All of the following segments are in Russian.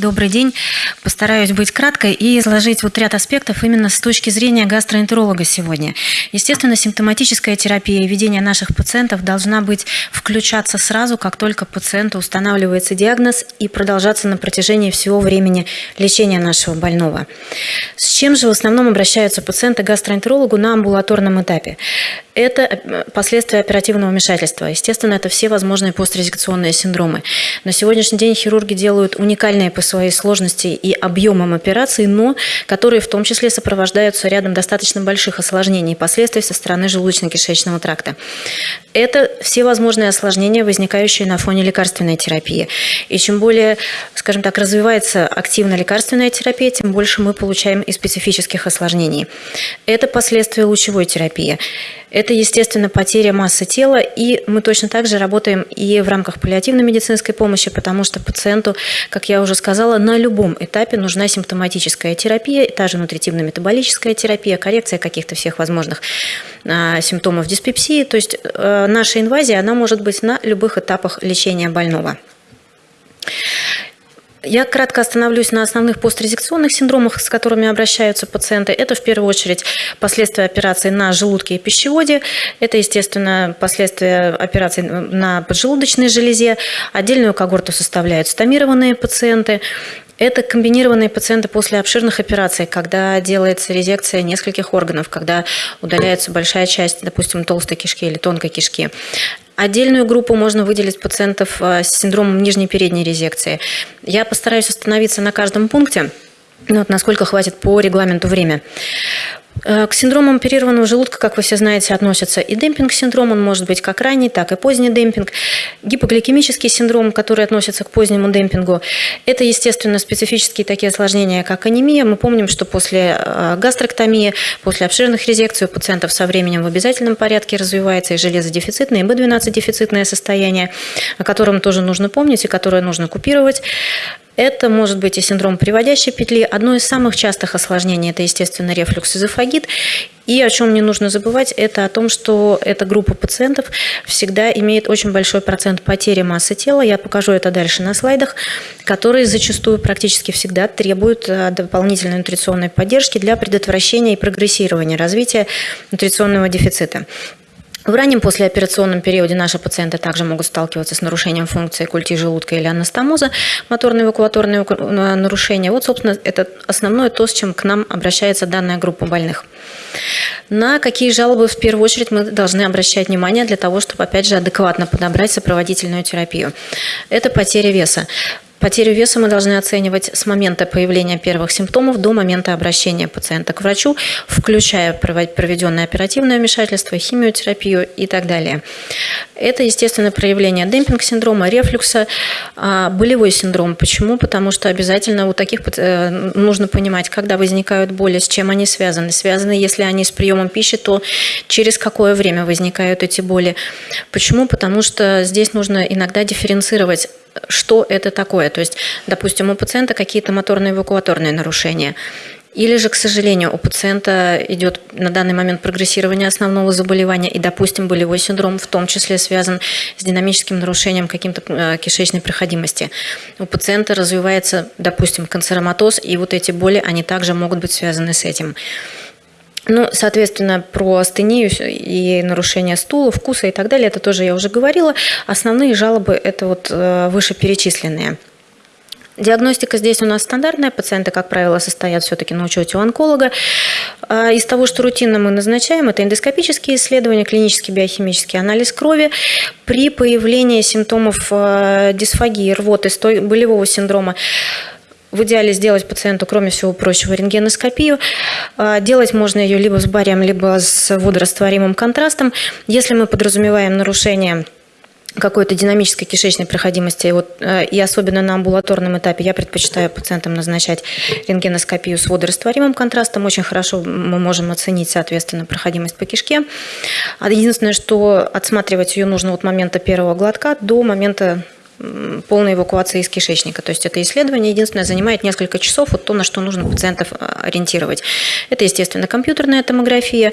Добрый день. Постараюсь быть краткой и изложить вот ряд аспектов именно с точки зрения гастроэнтеролога сегодня. Естественно, симптоматическая терапия и ведение наших пациентов должна быть включаться сразу, как только пациенту устанавливается диагноз и продолжаться на протяжении всего времени лечения нашего больного. С чем же в основном обращаются пациенты к гастроэнтерологу на амбулаторном этапе? Это э, последствия оперативного вмешательства. Естественно, это все возможные пострезекционные синдромы. На сегодняшний день хирурги делают уникальные по своей сложности и объемам операций, но которые в том числе сопровождаются рядом достаточно больших осложнений и последствий со стороны желудочно-кишечного тракта. Это все возможные осложнения, возникающие на фоне лекарственной терапии. И чем более, скажем так, развивается активно лекарственная терапия, тем больше мы получаем и специфических осложнений. Это последствия лучевой терапии. Это, естественно, потеря массы тела, и мы точно так же работаем и в рамках паллиативной медицинской помощи, потому что пациенту, как я уже сказала, на любом этапе нужна симптоматическая терапия, та же нутритивно-метаболическая терапия, коррекция каких-то всех возможных а, симптомов диспепсии. То есть а, наша инвазия, она может быть на любых этапах лечения больного. Я кратко остановлюсь на основных пострезекционных синдромах, с которыми обращаются пациенты. Это в первую очередь последствия операции на желудке и пищеводе. Это, естественно, последствия операции на поджелудочной железе. Отдельную когорту составляют стомированные пациенты. Это комбинированные пациенты после обширных операций, когда делается резекция нескольких органов, когда удаляется большая часть, допустим, толстой кишки или тонкой кишки. Отдельную группу можно выделить пациентов э, с синдромом нижней передней резекции. Я постараюсь остановиться на каждом пункте, вот насколько хватит по регламенту время. Э, к синдромам оперированного желудка, как вы все знаете, относятся и демпинг-синдром, он может быть как ранний, так и поздний демпинг. Гипогликемический синдром, который относится к позднему демпингу, это, естественно, специфические такие осложнения, как анемия. Мы помним, что после э, гастроктомии, после обширных резекций у пациентов со временем в обязательном порядке развивается и железодефицитное, и B12-дефицитное состояние, о котором тоже нужно помнить и которое нужно купировать. Это может быть и синдром приводящей петли. Одно из самых частых осложнений – это, естественно, рефлюкс-эзофагит. И о чем не нужно забывать, это о том, что эта группа пациентов всегда имеет очень большой процент потери массы тела. Я покажу это дальше на слайдах, которые зачастую практически всегда требуют э, дополнительной нутриционной поддержки для предотвращения и прогрессирования развития нутриционного дефицита. В раннем послеоперационном периоде наши пациенты также могут сталкиваться с нарушением функции культи желудка или анастомоза, моторно-эвакуаторные нарушения. Вот, собственно, это основное то, с чем к нам обращается данная группа больных. На какие жалобы в первую очередь мы должны обращать внимание для того, чтобы, опять же, адекватно подобрать сопроводительную терапию? Это потеря веса. Потерю веса мы должны оценивать с момента появления первых симптомов до момента обращения пациента к врачу, включая проведенное оперативное вмешательство, химиотерапию и так далее. Это, естественно, проявление демпинг-синдрома, рефлюкса, а, болевой синдром. Почему? Потому что обязательно у таких э, нужно понимать, когда возникают боли, с чем они связаны. Связаны, если они с приемом пищи, то через какое время возникают эти боли. Почему? Потому что здесь нужно иногда дифференцировать что это такое. То есть, допустим, у пациента какие-то моторные эвакуаторные нарушения. Или же, к сожалению, у пациента идет на данный момент прогрессирование основного заболевания, и, допустим, болевой синдром в том числе связан с динамическим нарушением каким-то э, кишечной проходимости. У пациента развивается, допустим, канцероматоз, и вот эти боли, они также могут быть связаны с этим. Ну, соответственно, про астению и нарушение стула, вкуса и так далее, это тоже я уже говорила. Основные жалобы – это вот э, вышеперечисленные. Диагностика здесь у нас стандартная. Пациенты, как правило, состоят все-таки на учете у онколога. А из того, что рутинно мы назначаем, это эндоскопические исследования, клинический биохимический анализ крови. При появлении симптомов э, дисфагии, рвоты, болевого синдрома в идеале сделать пациенту, кроме всего прочего, рентгеноскопию. А, делать можно ее либо с барием, либо с водорастворимым контрастом. Если мы подразумеваем нарушение какой-то динамической кишечной проходимости, вот, э, и особенно на амбулаторном этапе я предпочитаю пациентам назначать рентгеноскопию с водорастворимым контрастом. Очень хорошо мы можем оценить, соответственно, проходимость по кишке. А единственное, что отсматривать ее нужно от момента первого глотка до момента полной эвакуации из кишечника. То есть это исследование единственное занимает несколько часов, вот то, на что нужно пациентов ориентировать. Это, естественно, компьютерная томография,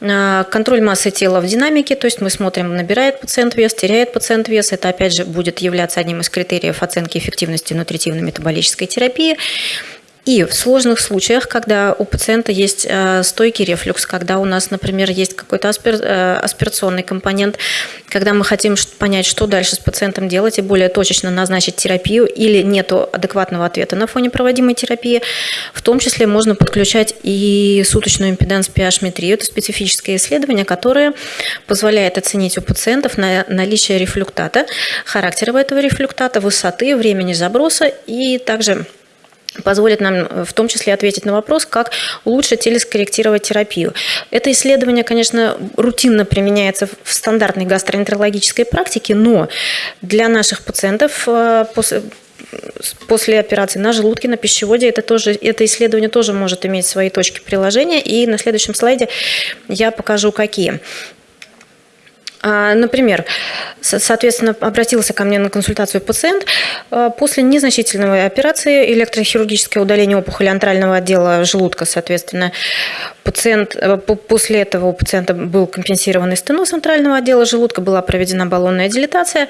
контроль массы тела в динамике, то есть мы смотрим, набирает пациент вес, теряет пациент вес. Это, опять же, будет являться одним из критериев оценки эффективности нутритивно-метаболической терапии. И в сложных случаях, когда у пациента есть э, стойкий рефлюкс, когда у нас, например, есть какой-то аспир, э, аспирационный компонент, когда мы хотим понять, что дальше с пациентом делать и более точечно назначить терапию или нет адекватного ответа на фоне проводимой терапии, в том числе можно подключать и суточную импеданс pH-метрию. Это специфическое исследование, которое позволяет оценить у пациентов на наличие рефлюктата, характера этого рефлюктата, высоты, времени заброса и также позволит нам э, в том числе ответить на вопрос, как улучшить или скорректировать терапию. Это исследование, конечно, рутинно применяется в стандартной гастроэнтерологической практике, но для наших пациентов э, после после операции на желудке, на пищеводе, это, тоже, это исследование тоже может иметь свои точки приложения. И на следующем слайде я покажу, какие. А, например, соответственно, обратился ко мне на консультацию пациент а, после незначительной операции электрохирургическое удаление опухоли антрального отдела желудка, соответственно, пациент, э, после этого у пациента был компенсированный стеноз центрального отдела желудка, была проведена баллонная дилатация,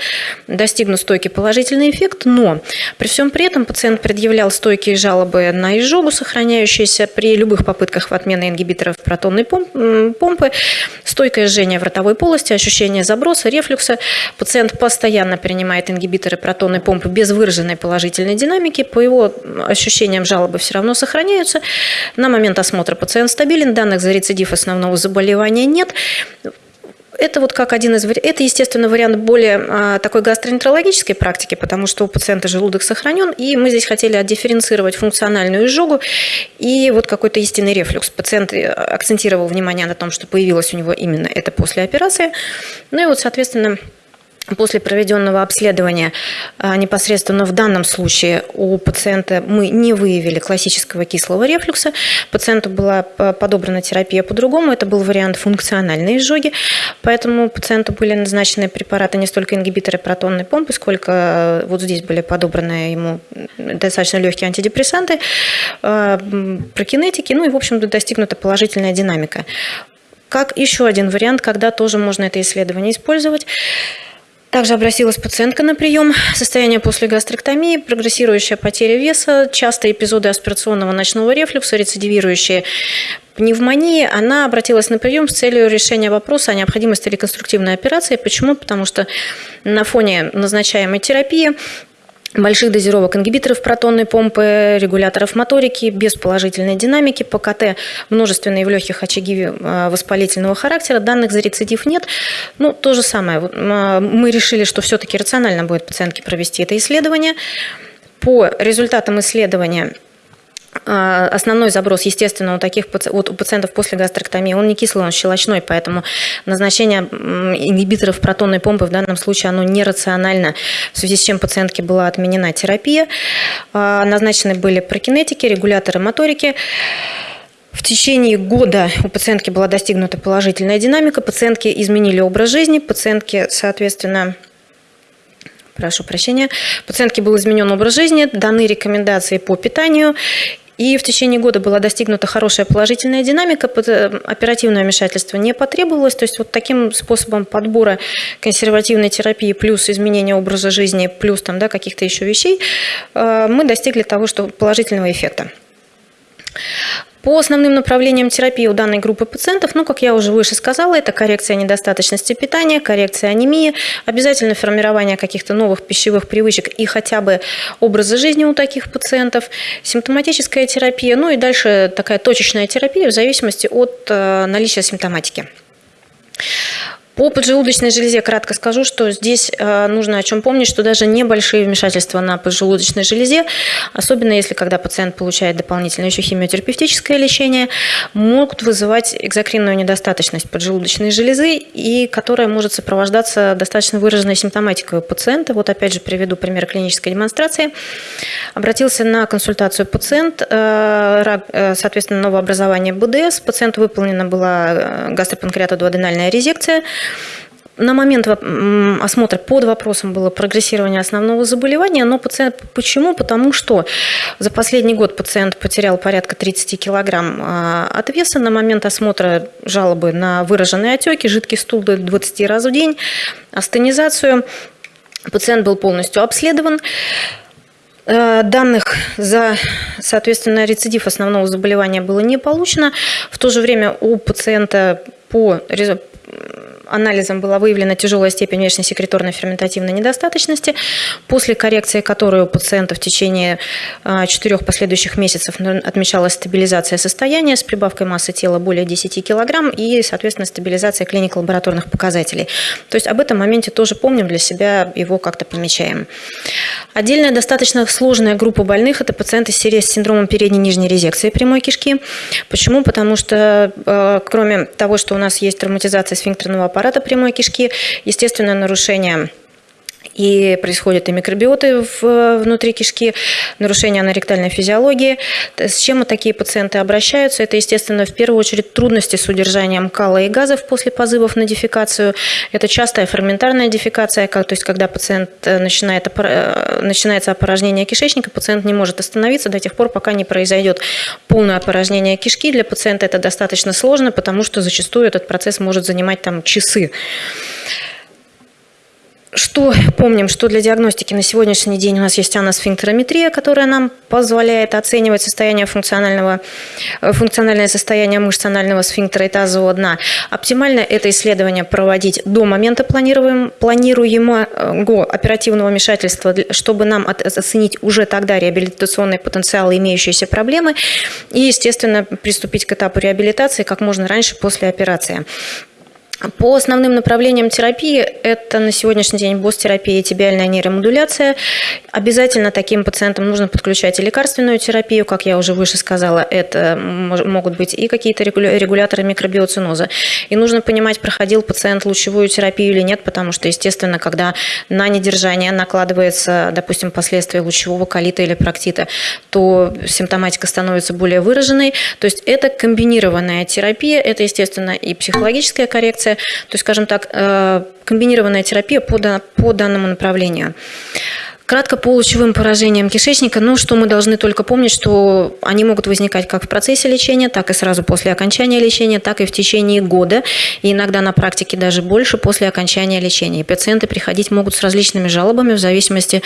достигнут стойкий положительный эффект, но при всем при этом пациент предъявлял стойкие жалобы на изжогу, сохраняющиеся при любых попытках в отмены ингибиторов протонной помпы, стойкое жжение в ротовой полости, ощущение заброса, рефлюкса. Пациент постоянно принимает ингибиторы протонной помпы без выраженной положительной динамики. По его ощущениям жалобы все равно сохраняются. На момент осмотра пациент стабилен, данных за рецидив основного заболевания нет. Это вот как один из Это, естественно, вариант более а, такой гастроэнтерологической практики, потому что у пациента желудок сохранен, и мы здесь хотели отдифференцировать функциональную изжогу и вот какой-то истинный рефлюкс. Пациент э, акцентировал внимание на том, что появилось у него именно это после операции. Ну и вот, соответственно, После проведенного обследования а, непосредственно в данном случае у пациента мы не выявили классического кислого рефлюкса. Пациенту была подобрана терапия по-другому. Это был вариант функциональной изжоги. Поэтому пациенту были назначены препараты не столько ингибиторы протонной помпы, сколько а, вот здесь были подобраны ему достаточно легкие антидепрессанты, а, прокинетики. Ну и, в общем-то, достигнута положительная динамика. Как еще один вариант, когда тоже можно это исследование использовать, также обратилась пациентка на прием. Состояние после гастроктомии, прогрессирующая потеря веса, частые эпизоды аспирационного ночного рефлюкса, рецидивирующие пневмонии, она обратилась на прием с целью решения вопроса о необходимости реконструктивной операции. Почему? Потому что на фоне назначаемой терапии больших дозировок ингибиторов протонной помпы, регуляторов моторики, без положительной динамики, ПКТ множественные в легких очаги э, воспалительного характера, данных за рецидив нет. Ну, то же самое. Э, мы решили, что все-таки рационально будет пациентке провести это исследование. По результатам исследования основной заброс, естественно, у таких вот у пациентов после гастроктомии, он не кислый, он щелочной, поэтому назначение ингибиторов протонной помпы в данном случае оно нерационально, в связи с чем пациентке была отменена терапия. А, назначены были прокинетики, регуляторы моторики. В течение года у пациентки была достигнута положительная динамика, пациентки изменили образ жизни, пациентки, соответственно, прошу прощения, пациентке был изменен образ жизни, даны рекомендации по питанию, и в течение года была достигнута хорошая положительная динамика, э, оперативное вмешательство не потребовалось. То есть вот таким способом подбора консервативной терапии плюс изменения образа жизни, плюс там, да, каких-то еще вещей, э, мы достигли того, что положительного эффекта. По основным направлениям терапии у данной группы пациентов, ну, как я уже выше сказала, это коррекция недостаточности питания, коррекция анемии, обязательно формирование каких-то новых пищевых привычек и хотя бы образа жизни у таких пациентов, симптоматическая терапия, ну и дальше такая точечная терапия в зависимости от э, наличия симптоматики. По поджелудочной железе кратко скажу, что здесь э, нужно о чем помнить, что даже небольшие вмешательства на поджелудочной железе, особенно если когда пациент получает дополнительное еще химиотерапевтическое лечение, могут вызывать экзокринную недостаточность поджелудочной железы, и которая может сопровождаться достаточно выраженной симптоматикой у пациента. Вот опять же приведу пример клинической демонстрации. Обратился на консультацию пациент, э, э, соответственно, новообразование БДС. Пациенту выполнена была гастропанкреатодуоденальная резекция. На момент осмотра под вопросом было прогрессирование основного заболевания, но пациент почему? Потому что за последний год пациент потерял порядка 30 килограмм а, от веса. На момент осмотра жалобы на выраженные отеки, жидкий стул до 20 раз в день, астенизацию. Пациент был полностью обследован. Э, данных за, соответственно, рецидив основного заболевания было не получено. В то же время у пациента по анализом была выявлена тяжелая степень внешнесекреторной ферментативной недостаточности, после коррекции которой у пациента в течение а, четырех последующих месяцев отмечалась стабилизация состояния с прибавкой массы тела более 10 кг и, соответственно, стабилизация клиник лабораторных показателей. То есть об этом моменте тоже помним для себя, его как-то помечаем. Отдельная достаточно сложная группа больных – это пациенты с синдромом передней нижней резекции прямой кишки. Почему? Потому что а, кроме того, что у нас есть травматизация сфинктерного аппарата, аппарата прямой кишки, естественно, нарушение и происходят и микробиоты внутри кишки, нарушение аноректальной физиологии. С чем такие пациенты обращаются? Это, естественно, в первую очередь трудности с удержанием кала и газов после позывов на дефекацию. Это частая ферментарная дефекация, то есть когда пациент э, начинает, э, начинается опорожнение кишечника, пациент не может остановиться до тех пор, пока не произойдет полное опорожнение кишки. Для пациента это достаточно сложно, потому что зачастую этот процесс может занимать там часы. Что помним, что для диагностики на сегодняшний день у нас есть аносфинктерометрия, которая нам позволяет оценивать состояние функционального, э, функциональное состояние мышц анального сфинктера и тазового дна. Оптимально это исследование проводить до момента планируем, планируемого оперативного вмешательства, чтобы нам оценить уже тогда реабилитационный потенциал и имеющиеся проблемы и, естественно, приступить к этапу реабилитации как можно раньше после операции. По основным направлениям терапии это на сегодняшний день босс-терапия и тибиальная нейромодуляция. Обязательно таким пациентам нужно подключать и лекарственную терапию, как я уже выше сказала, это могут быть и какие-то регуляторы микробиоциноза. И нужно понимать, проходил пациент лучевую терапию или нет, потому что, естественно, когда на недержание накладывается, допустим, последствия лучевого колита или проктита, то симптоматика становится более выраженной. То есть это комбинированная терапия, это, естественно, и психологическая коррекция, коррекция, то есть, скажем так, э, комбинированная терапия по, по данному направлению. Кратко по лучевым поражениям кишечника, ну, что мы должны только помнить, что они могут возникать как в процессе лечения, так и сразу после окончания лечения, так и в течение года, и иногда на практике даже больше после окончания лечения. И пациенты приходить могут с различными жалобами в зависимости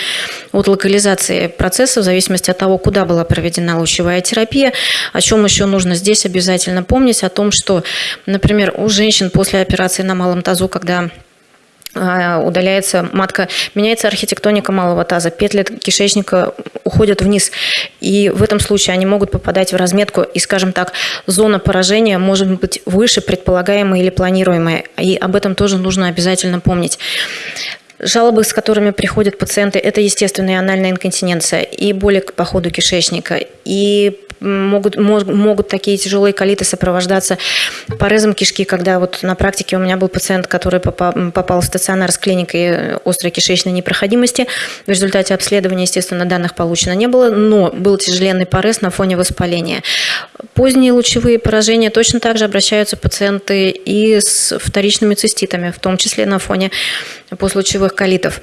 от локализации процесса, в зависимости от того, куда была проведена лучевая терапия. О чем еще нужно здесь обязательно помнить, о том, что, например, у женщин после операции на малом тазу, когда удаляется матка, меняется архитектоника малого таза, петли кишечника уходят вниз. И в этом случае они могут попадать в разметку, и, скажем так, зона поражения может быть выше предполагаемой или планируемой. И об этом тоже нужно обязательно помнить. Жалобы, с которыми приходят пациенты, это естественная анальная инконтиненция и боли по ходу кишечника, и могут, могут такие тяжелые колиты сопровождаться порезом кишки, когда вот на практике у меня был пациент, который попал, в стационар с клиникой острой кишечной непроходимости. В результате обследования, естественно, данных получено не было, но был тяжеленный порез на фоне воспаления. Поздние лучевые поражения точно так же обращаются пациенты и с вторичными циститами, в том числе на фоне послелучевых колитов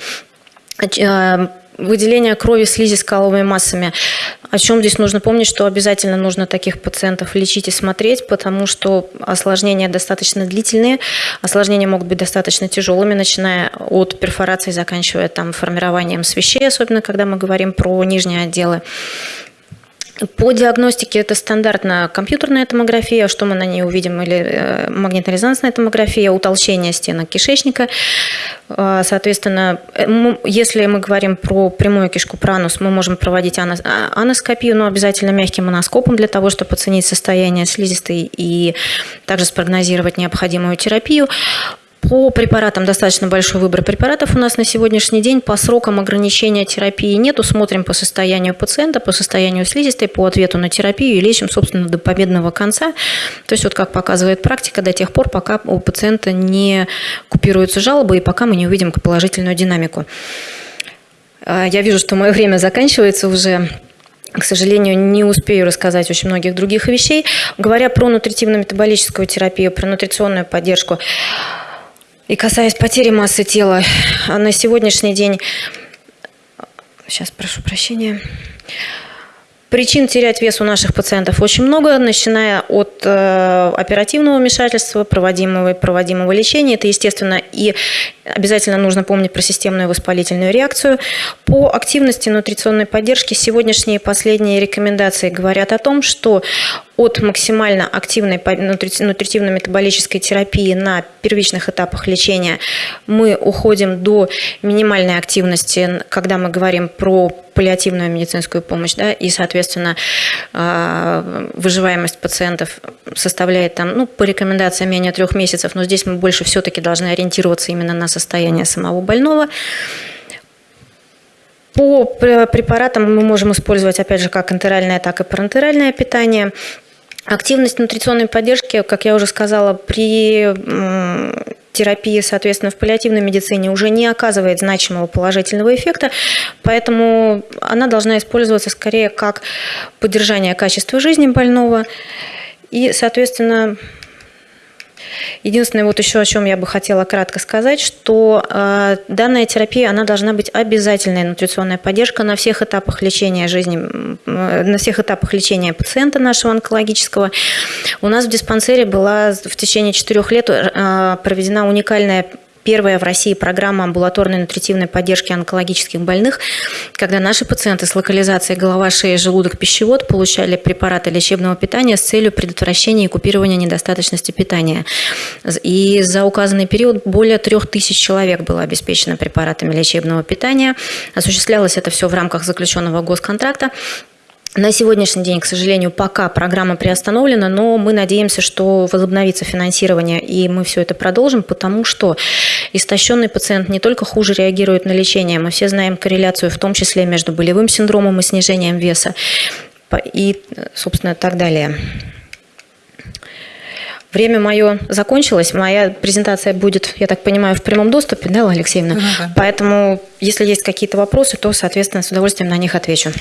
а, выделение крови слизи с каловыми массами. О чем здесь нужно помнить, что обязательно нужно таких пациентов лечить и смотреть, потому что осложнения достаточно длительные, осложнения могут быть достаточно тяжелыми, начиная от перфорации, заканчивая там формированием свещей, особенно когда мы говорим про нижние отделы. По диагностике это стандартная компьютерная томография, что мы на ней увидим, или э, магнитно-резонансная томография, утолщение стенок кишечника. Э, соответственно, э, если мы говорим про прямую кишку пранус, мы можем проводить а, аноскопию, но обязательно мягким аноскопом для того, чтобы оценить состояние слизистой и также спрогнозировать необходимую терапию. По препаратам достаточно большой выбор препаратов у нас на сегодняшний день. По срокам ограничения терапии нету. Смотрим по состоянию пациента, по состоянию слизистой, по ответу на терапию и лечим, собственно, до победного конца. То есть, вот как показывает практика, до тех пор, пока у пациента не купируются жалобы и пока мы не увидим положительную динамику. А, я вижу, что мое время заканчивается уже. К сожалению, не успею рассказать очень многих других вещей. Говоря про нутритивно-метаболическую терапию, про нутриционную поддержку, И касаясь потери массы тела, на сегодняшний день, сейчас прошу прощения, Причин терять вес у наших пациентов очень много, начиная от э, оперативного вмешательства, проводимого проводимого лечения. Это, естественно, и обязательно нужно помнить про системную воспалительную реакцию. По активности нутриционной поддержки сегодняшние последние рекомендации говорят о том, что от максимально активной нутритивно-метаболической терапии на первичных этапах лечения мы уходим до минимальной активности, когда мы говорим про паллиативную медицинскую помощь, да, и, соответственно, а, выживаемость пациентов составляет там, ну, по рекомендациям менее трех месяцев, но здесь мы больше все-таки должны ориентироваться именно на состояние самого больного. По препаратам мы можем использовать, опять же, как интеральное, так и парентеральное питание – Активность нутриционной поддержки, как я уже сказала, при терапии, соответственно, в паллиативной медицине уже не оказывает значимого положительного эффекта, поэтому она должна использоваться скорее как поддержание качества жизни больного и, соответственно, Единственное, вот еще о чем я бы хотела кратко сказать, что э, данная терапия, она должна быть обязательной нутриционная поддержка на всех этапах лечения жизни, э, на всех этапах лечения пациента нашего онкологического. У нас в диспансере была в течение четырех лет э, проведена уникальная первая в России программа амбулаторной нутритивной поддержки онкологических больных, когда наши пациенты с локализацией голова, шея, желудок, пищевод получали препараты лечебного питания с целью предотвращения и купирования недостаточности питания. И за указанный период более трех тысяч человек было обеспечено препаратами лечебного питания. Осуществлялось это все в рамках заключенного госконтракта. На сегодняшний день, к сожалению, пока программа приостановлена, но мы надеемся, что возобновится финансирование, и мы все это продолжим, потому что истощенный пациент не только хуже реагирует на лечение, мы все знаем корреляцию, в том числе между болевым синдромом и снижением веса, и, собственно, так далее. Время мое закончилось, моя презентация будет, я так понимаю, в прямом доступе, да, Алексеевна? Ну, да. Поэтому, если есть какие-то вопросы, то, соответственно, с удовольствием на них отвечу.